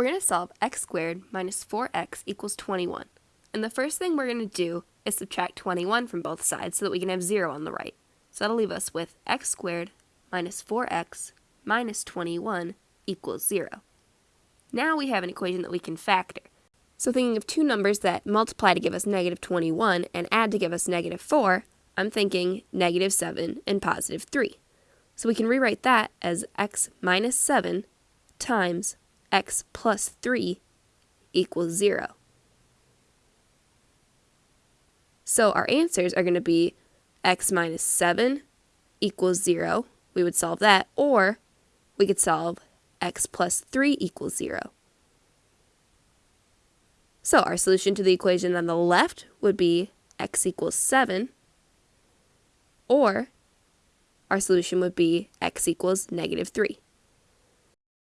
We're going to solve x squared minus 4x equals 21. And the first thing we're going to do is subtract 21 from both sides so that we can have 0 on the right. So that'll leave us with x squared minus 4x minus 21 equals 0. Now we have an equation that we can factor. So thinking of two numbers that multiply to give us negative 21 and add to give us negative 4, I'm thinking negative 7 and positive 3. So we can rewrite that as x minus 7 times x plus 3 equals 0. So our answers are going to be x minus 7 equals 0. We would solve that. Or we could solve x plus 3 equals 0. So our solution to the equation on the left would be x equals 7. Or our solution would be x equals negative 3.